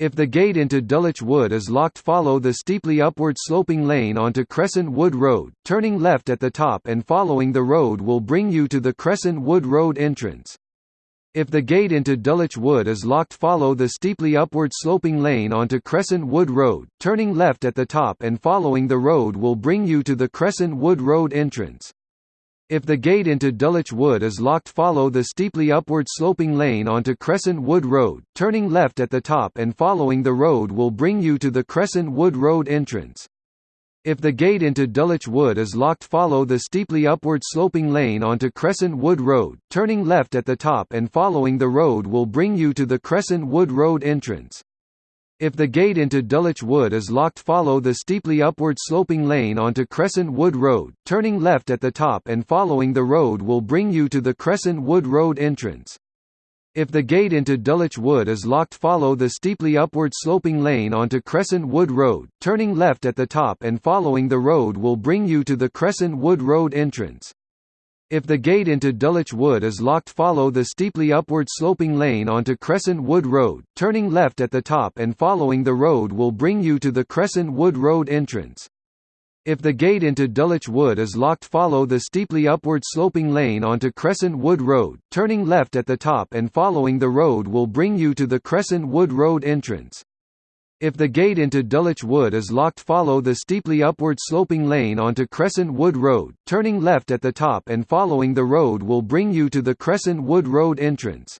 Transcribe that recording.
If the gate into Dulwich Wood is locked follow the steeply upward sloping lane onto Crescent Wood Road, turning left at the top and following the road will bring you to the Crescent Wood Road entrance. If the gate into Dulwich Wood is locked follow the steeply upward sloping lane onto Crescent Wood Road, turning left at the top and following the road will bring you to the Crescent Wood Road entrance. If the gate into Dulwich Wood is locked follow the steeply upward sloping lane onto Crescent Wood Road, turning left at the top and following the road will bring you to the Crescent Wood Road entrance. If the gate into Dulwich Wood is locked follow the steeply upward sloping lane onto Crescent Wood Road, turning left at the top and following the road will bring you to the Crescent Wood Road entrance. If the gate into Dulwich Wood is locked follow the steeply upward sloping lane onto Crescent Wood Road, turning left at the top and following the road will bring you to the Crescent Wood Road entrance. If the gate into Dulwich Wood is locked follow the steeply upward sloping lane onto Crescent Wood Road, turning left at the top and following the road will bring you to the Crescent Wood Road entrance. If the gate into Dulwich Wood is locked follow the steeply upward sloping lane onto Crescent Wood Road, turning left at the top and following the road will bring you to the Crescent Wood Road entrance. If the gate into Dulwich Wood is locked follow the steeply upward sloping lane onto Crescent Wood Road, turning left at the top and following the road will bring you to the Crescent Wood Road entrance. If the gate into Dulwich Wood is locked follow the steeply upward sloping lane onto Crescent Wood Road, turning left at the top and following the road will bring you to the Crescent Wood Road entrance.